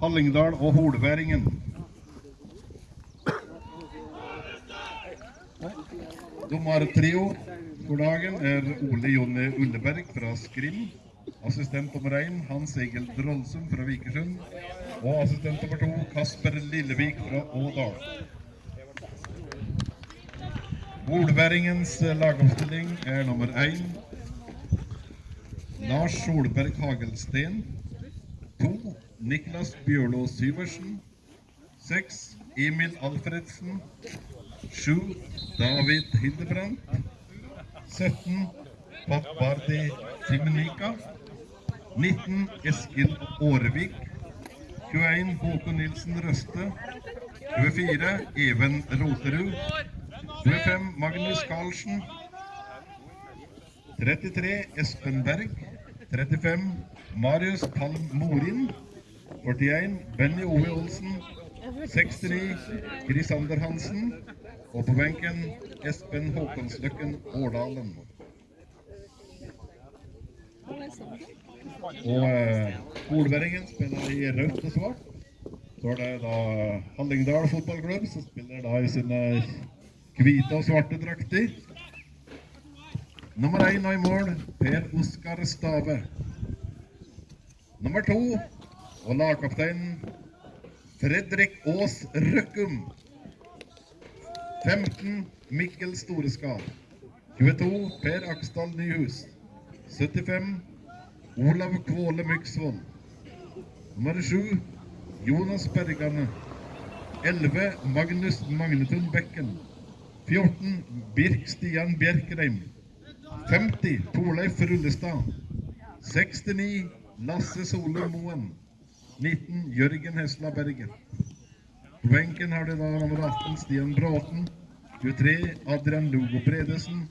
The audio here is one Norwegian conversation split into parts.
Hallingdal og Holværingen. Dommertrio for dagen er Ole Jonny Ulleberg fra Skrim. Assistent nummer én Hans Egil Drollsum fra Vikersund. Og assistent nummer to Kasper Lillevik fra Ådal. Holværingens lagoppstilling er nummer én Lars Solberg Hagelsten. To Niklas Bjørlo Syversen. Seks Emil Alfredsen. Sju David Hildebrandt. 17 Pappardi Simenika. 19 Eskil Årevik. 21 Håkon Nilsen Røste. 24 Even Roterud. 25 Magnus Carlsen. 33 Espen Berg. 35 Marius Palm Morin. 41 Benny Ove Olsen. 69 Grisander Hansen. Og på benken Espen Håkonsløkken Årdalen. Og eh, spiller i rødt og svart. Så er det da Hallingdal fotballklubb som spiller da i sine hvite og svarte drakter. Nummer én i mål Per Oskar Stave. Nummer to og lagkapteinen Fredrik Aas Røkkum. 15 Mikkel Storeskal. 22 Per Aksdal Nyhus. 75 Olav Kvåle Myksvold. Nummer 7 Jonas Bergane. 11 Magnus Magnetun Bekken. 14 Birk Stian Bjerkreim. 50 Torleif Rullestad. 69 Lasse Solum Moen. 19 Jørgen Hesla Bergen. På benken har de da nummer 18 Stian Bråten. 23 Adrian Lugo Bredesen.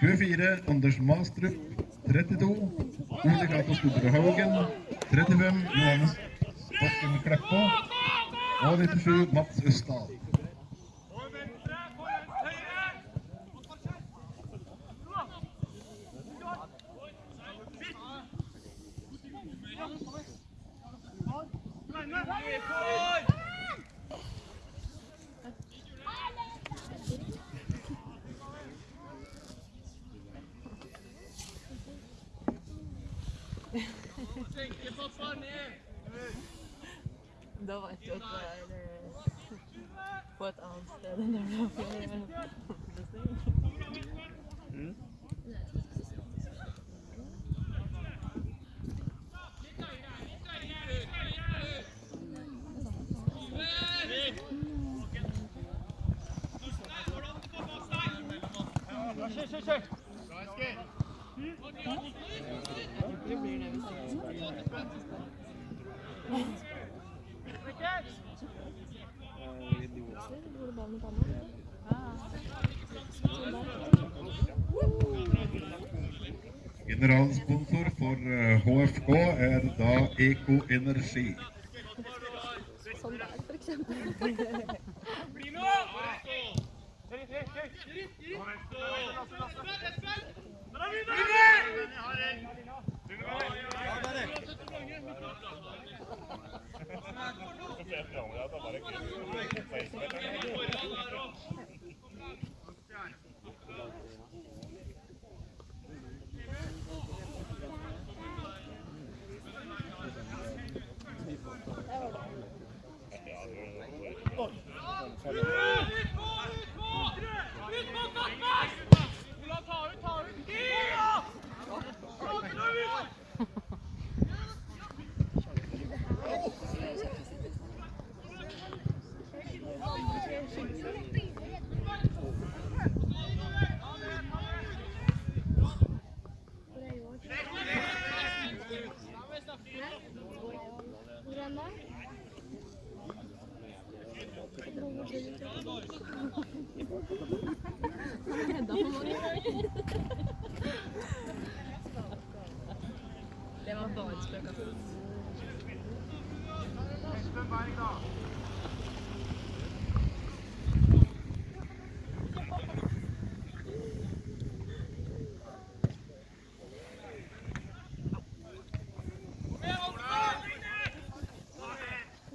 24 Anders Mastrup. 32 Ole Cato Store Haugen. 35 Johannes Stokken Kleppa. Og 97 Mats Østdal. Da vet du at det er på et annet sted enn der du har Generalsponsor for eh, HFK er da Eko Energi. Sånn der, for eksempel. Det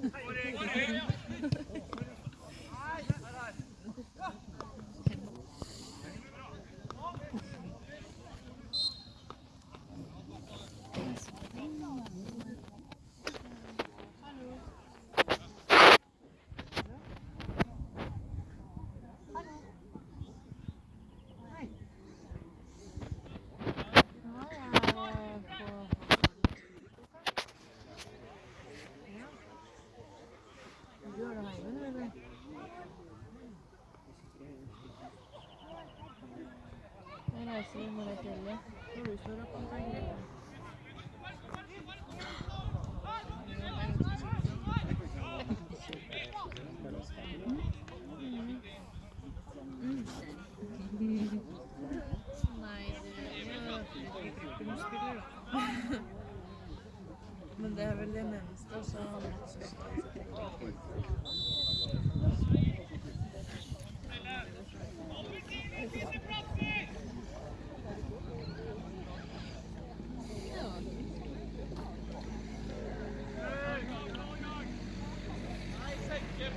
Good morning. Reiser vi med det fjellet. Når du står opp, gjøre det. Men det er vel det minste, og så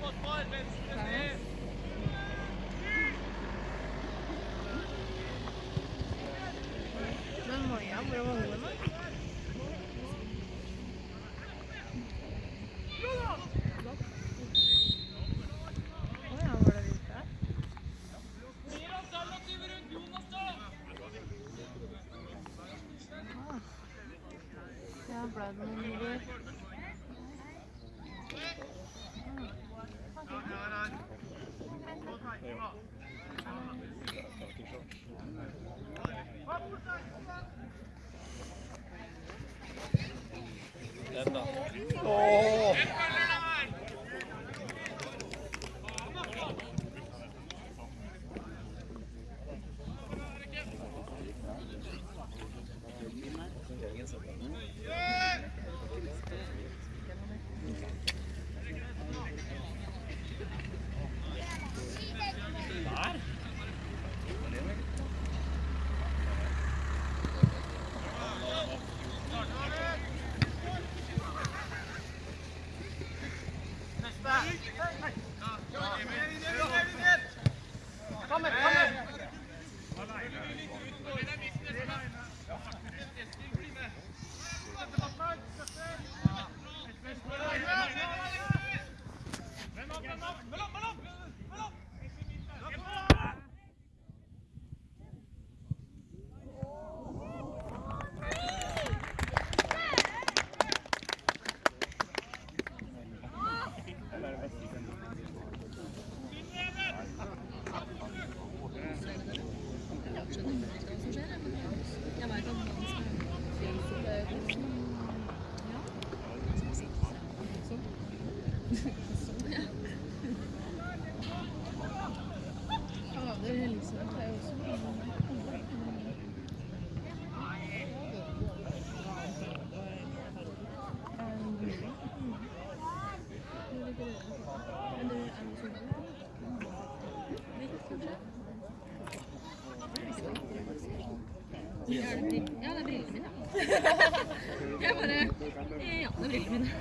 Men Maja, hvor var hun? Stop. Jeg bare Ja, det er brillene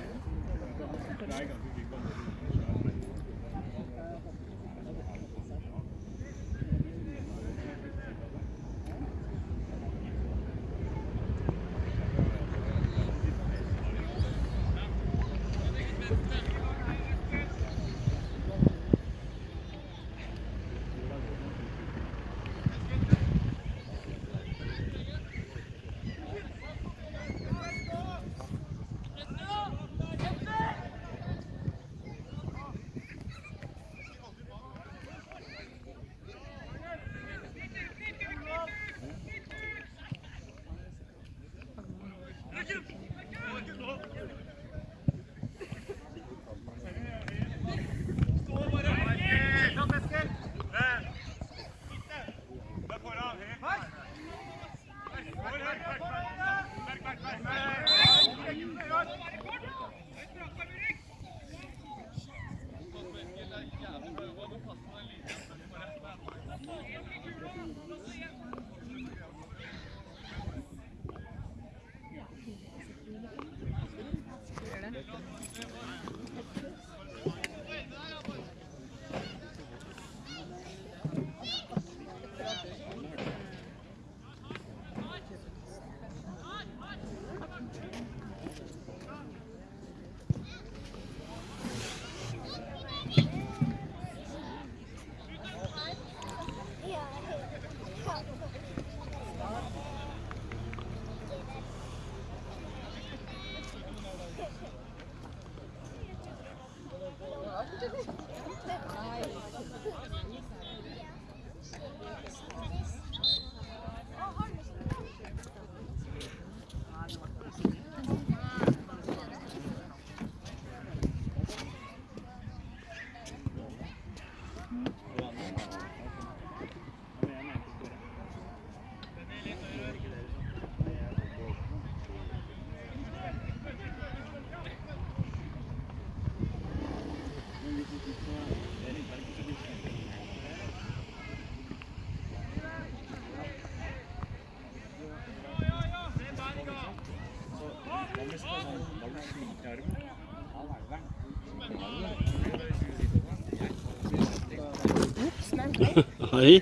ấy.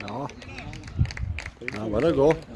Ja. Ja, bare gå. Det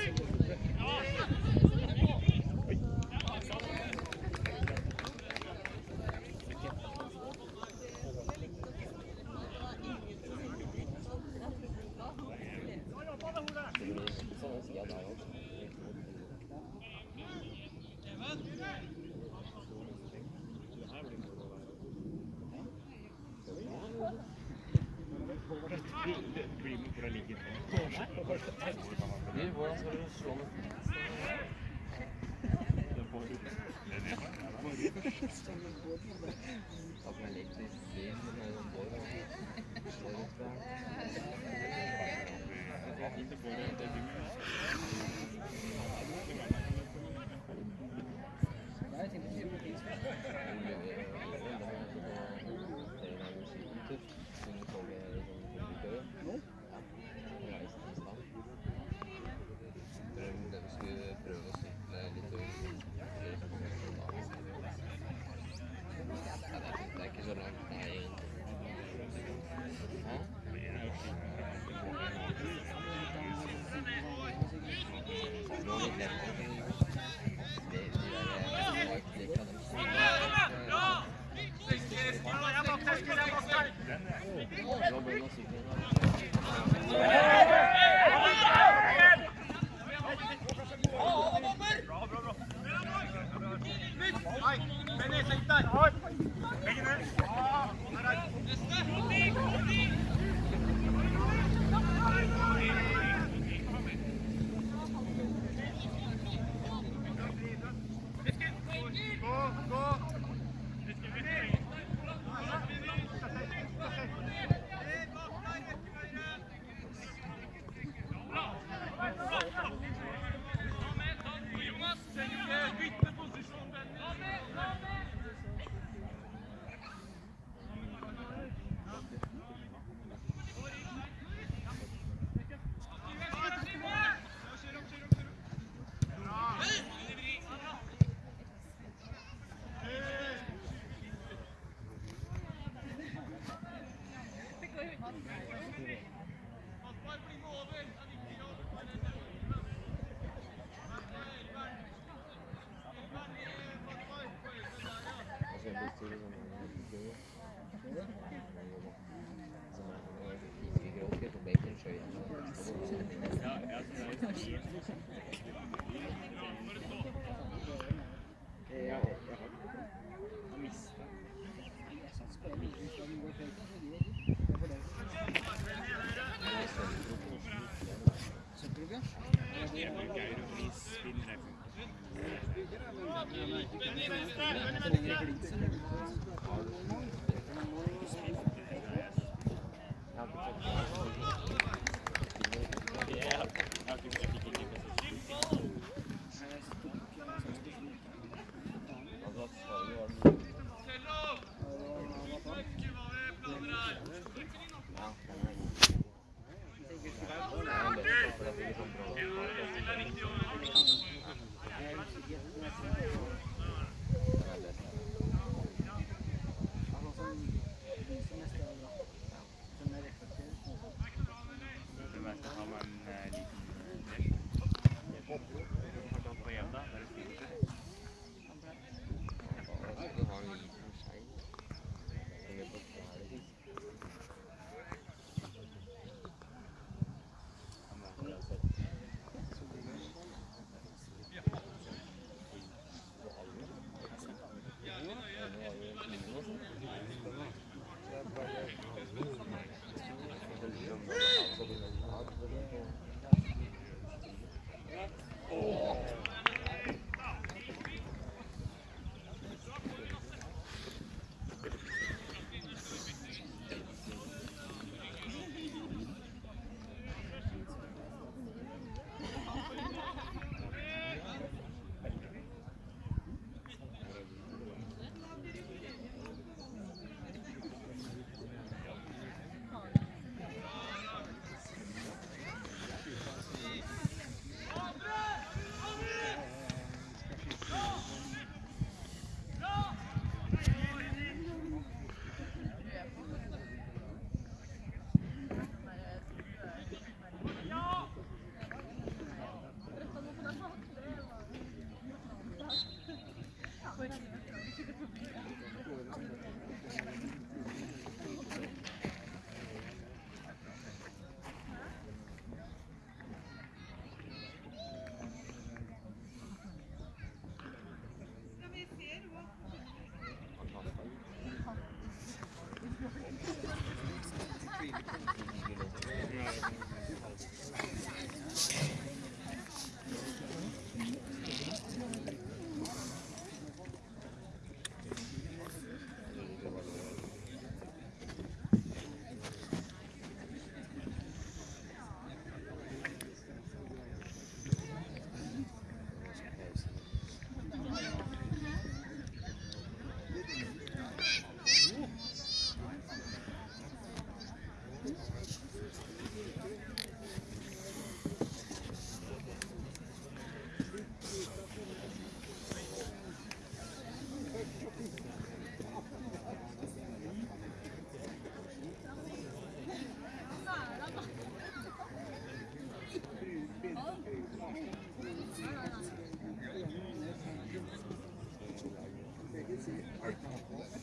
Thank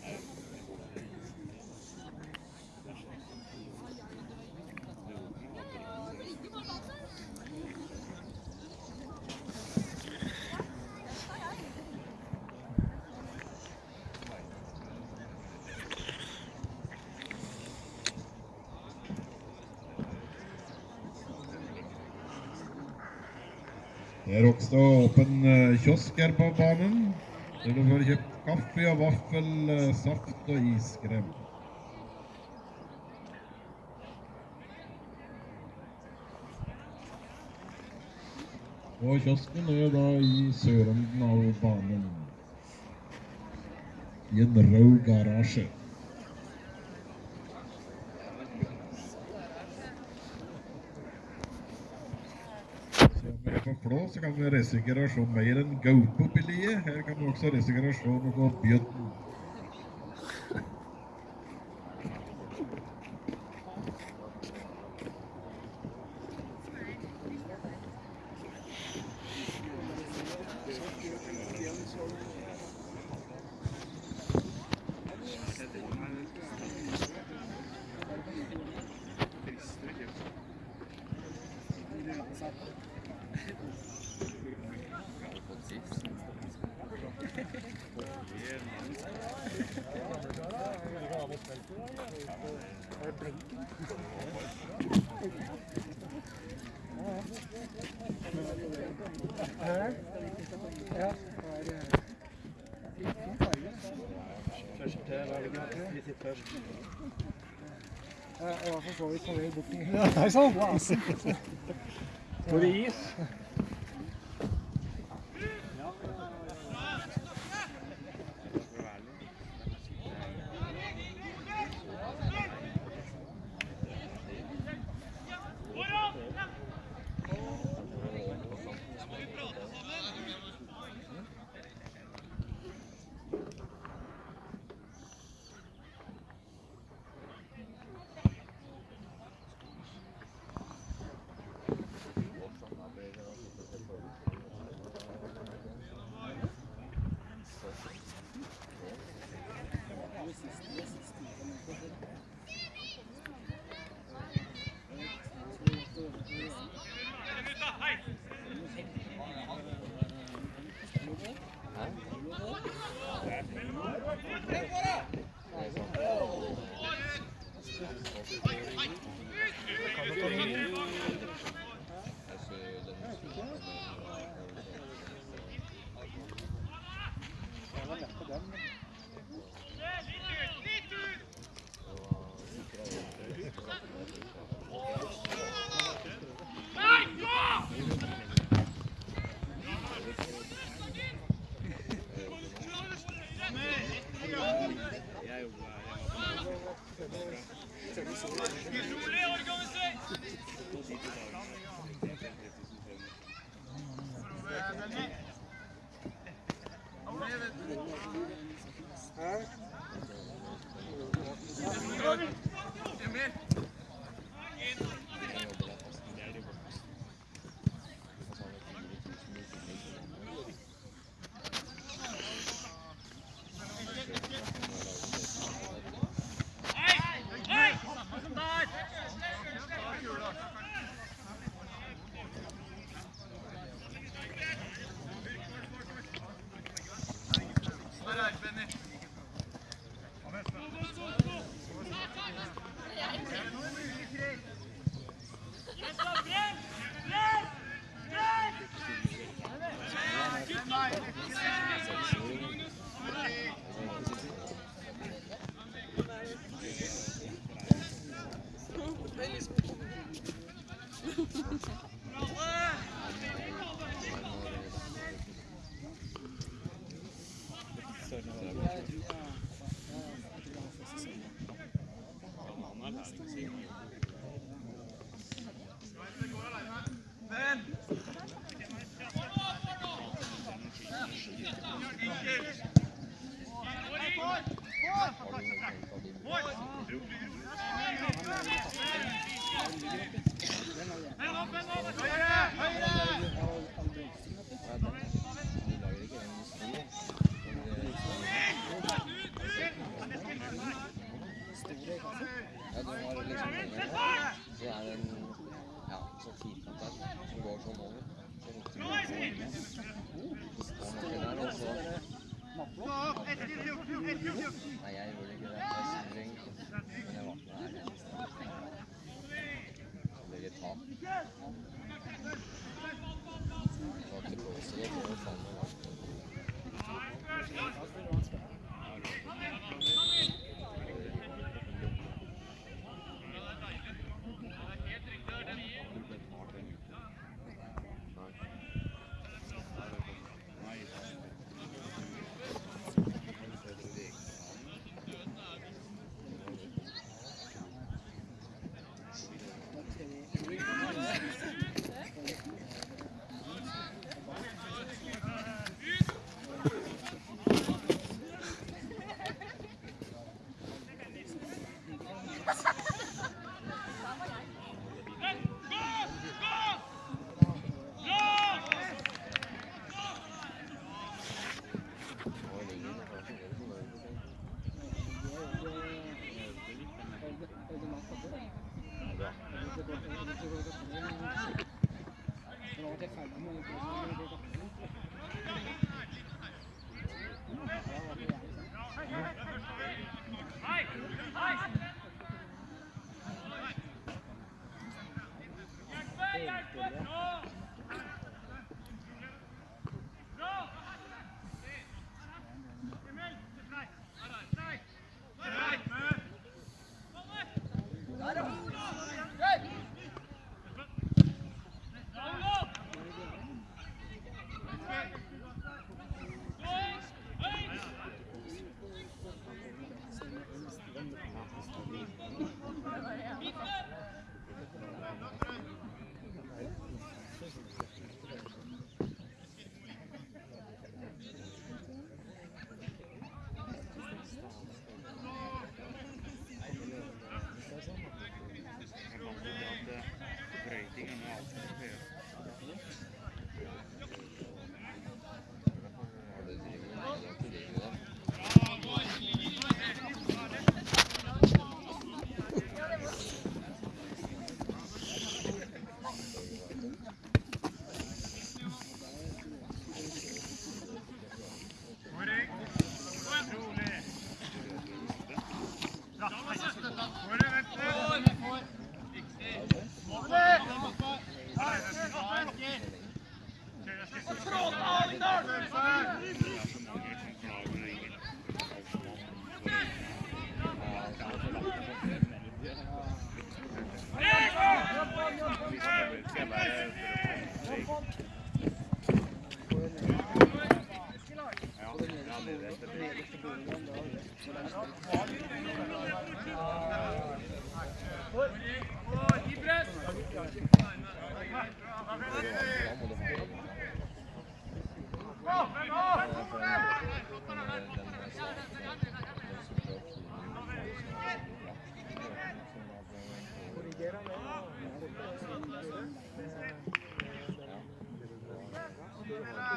you. Det er også åpen eh, kiosk her på banen, der du får kjøpt kaffe og vaffel, eh, saft og iskrem. Og kiosken er da i sørenden av banen. I en rød garasje. Så om vi er på Flå, så kan vi reise å se mer enn gaupe oppi liet. Her kan vi også reise og se noe bjørn. Først til først. Jeg var for så vidt på vei bort til Nei sann! Hvor det is?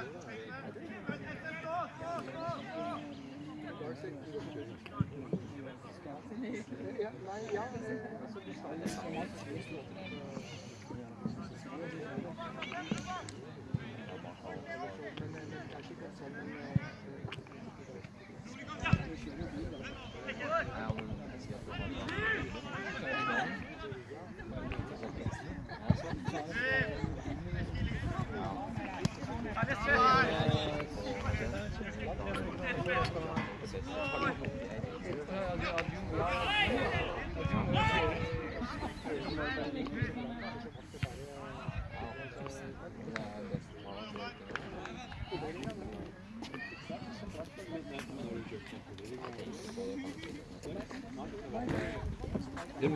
Yeah.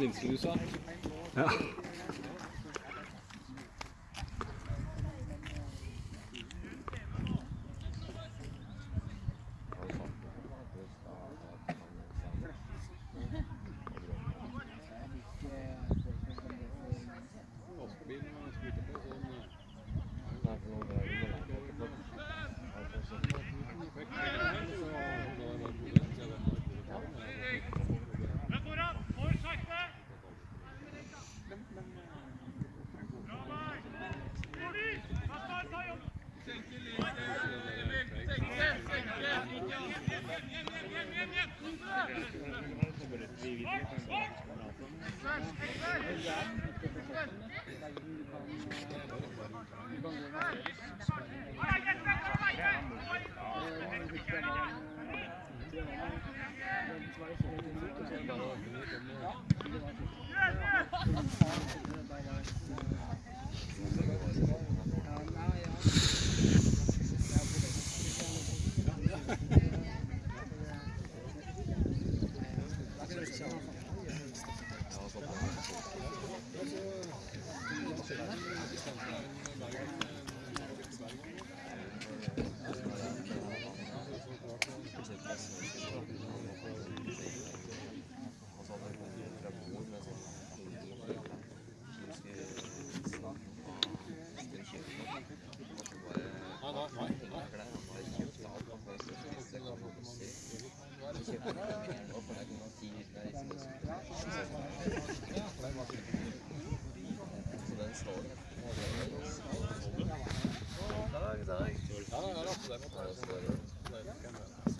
Minste du sa. Ja.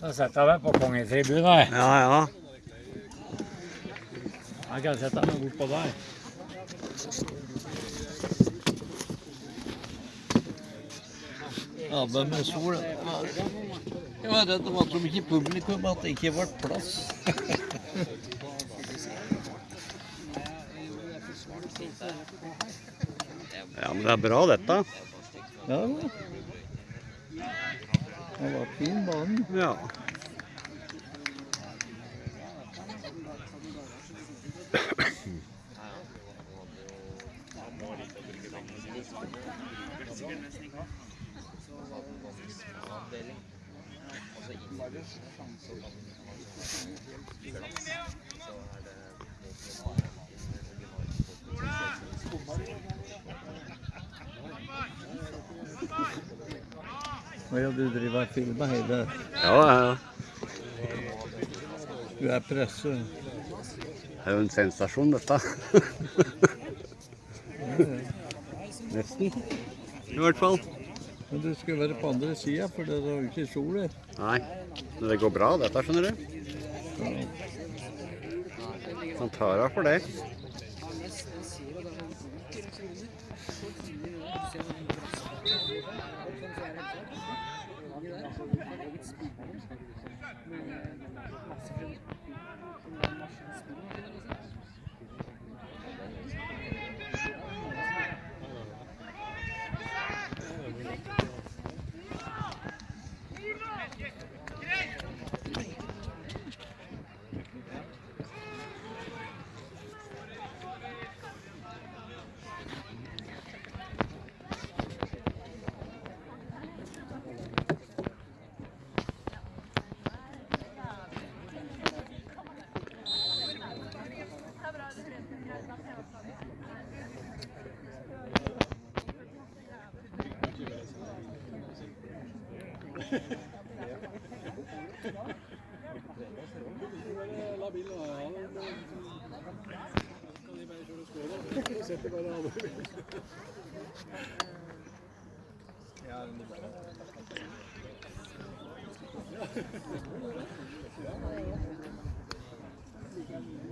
Da setter jeg meg på kongetribunen. Ja, ja. Jeg kan sette meg bortpå der. Ja, men med sol Jeg var redd det var så mye publikum at det ikke ble plass. Ja, men det er bra, dette. Ja, det er det 我没毛病 og hele Ja, ja. Du er presse. Det er jo en sensasjon, dette. Nesten. I hvert fall. Men du skal være på andre sida, for det er jo ikke sol her. Nei. Men det går bra, dette, skjønner du. Han tar av for det. La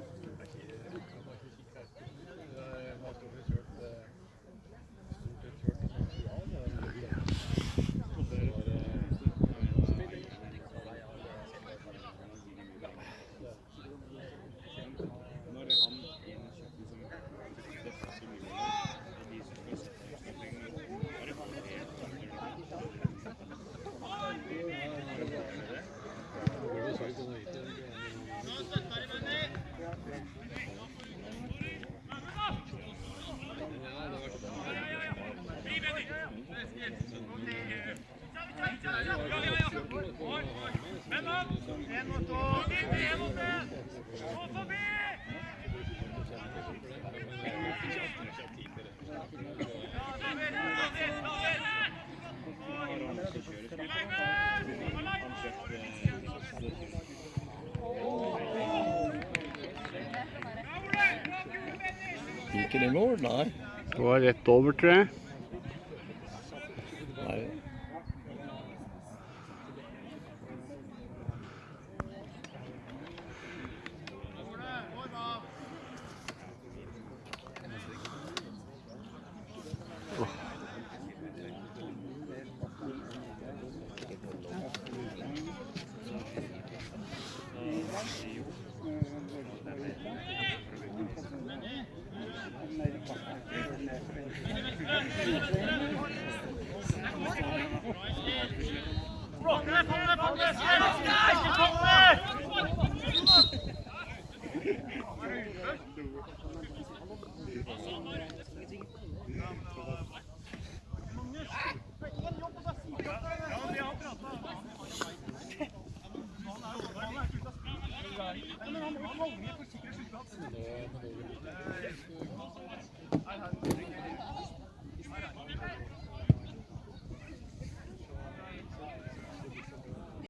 Gikk det mål? Nei. Det var rett over, tror jeg.